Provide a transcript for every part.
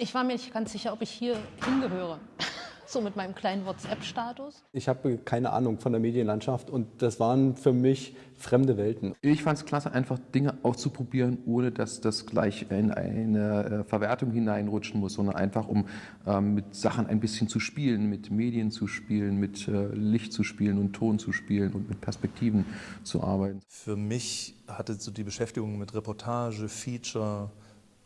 Ich war mir nicht ganz sicher, ob ich hier hingehöre. So mit meinem kleinen WhatsApp-Status. Ich habe keine Ahnung von der Medienlandschaft und das waren für mich fremde Welten. Ich fand es klasse, einfach Dinge auszuprobieren, ohne dass das gleich in eine äh, Verwertung hineinrutschen muss, sondern einfach um ähm, mit Sachen ein bisschen zu spielen, mit Medien zu spielen, mit äh, Licht zu spielen und Ton zu spielen und mit Perspektiven zu arbeiten. Für mich hatte so die Beschäftigung mit Reportage, Feature,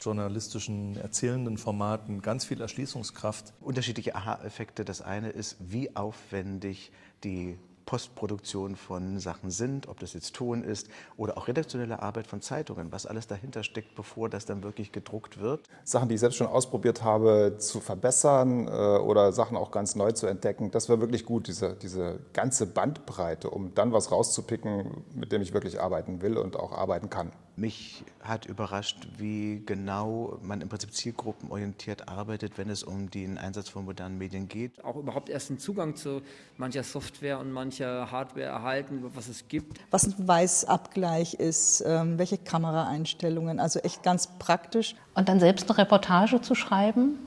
journalistischen, erzählenden Formaten ganz viel Erschließungskraft. Unterschiedliche Aha-Effekte. Das eine ist, wie aufwendig die Postproduktion von Sachen sind, ob das jetzt Ton ist oder auch redaktionelle Arbeit von Zeitungen, was alles dahinter steckt, bevor das dann wirklich gedruckt wird. Sachen, die ich selbst schon ausprobiert habe, zu verbessern äh, oder Sachen auch ganz neu zu entdecken, das war wirklich gut, diese, diese ganze Bandbreite, um dann was rauszupicken, mit dem ich wirklich arbeiten will und auch arbeiten kann. Mich hat überrascht, wie genau man im Prinzip zielgruppenorientiert arbeitet, wenn es um den Einsatz von modernen Medien geht. Auch überhaupt erst einen Zugang zu mancher Software und mancher Hardware erhalten, was es gibt. Was ein Weißabgleich ist, ähm, welche Kameraeinstellungen, also echt ganz praktisch. Und dann selbst eine Reportage zu schreiben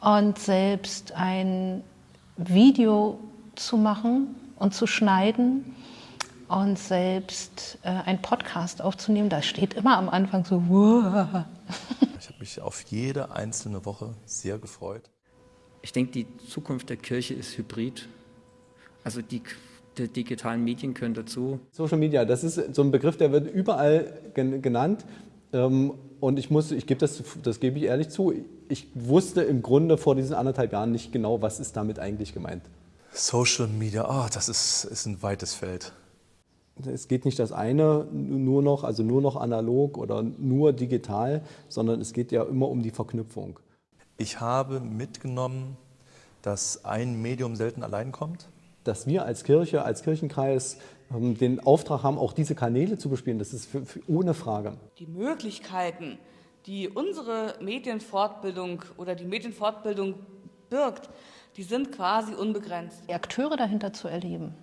und selbst ein Video zu machen und zu schneiden und selbst äh, einen Podcast aufzunehmen, da steht immer am Anfang so, wow. Ich habe mich auf jede einzelne Woche sehr gefreut. Ich denke, die Zukunft der Kirche ist hybrid. Also die, die digitalen Medien können dazu. Social Media, das ist so ein Begriff, der wird überall gen genannt. Ähm, und ich muss, ich gebe das, das gebe ich ehrlich zu, ich wusste im Grunde vor diesen anderthalb Jahren nicht genau, was ist damit eigentlich gemeint. Social Media, oh, das ist, ist ein weites Feld es geht nicht das eine nur noch, also nur noch analog oder nur digital, sondern es geht ja immer um die Verknüpfung. Ich habe mitgenommen, dass ein Medium selten allein kommt. Dass wir als Kirche, als Kirchenkreis ähm, den Auftrag haben, auch diese Kanäle zu bespielen, das ist für, für, ohne Frage. Die Möglichkeiten, die unsere Medienfortbildung oder die Medienfortbildung birgt, die sind quasi unbegrenzt. Die Akteure dahinter zu erleben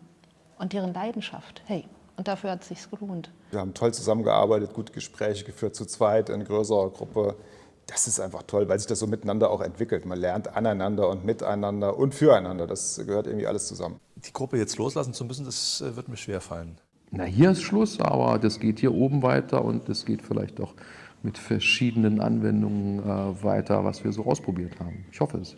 und deren Leidenschaft, hey, und dafür hat es sich gelohnt. Wir haben toll zusammengearbeitet, gute Gespräche geführt, zu zweit in größerer Gruppe. Das ist einfach toll, weil sich das so miteinander auch entwickelt. Man lernt aneinander und miteinander und füreinander. Das gehört irgendwie alles zusammen. Die Gruppe jetzt loslassen zu müssen, das äh, wird mir schwer fallen. Na, hier ist Schluss, aber das geht hier oben weiter und das geht vielleicht auch mit verschiedenen Anwendungen äh, weiter, was wir so ausprobiert haben. Ich hoffe es.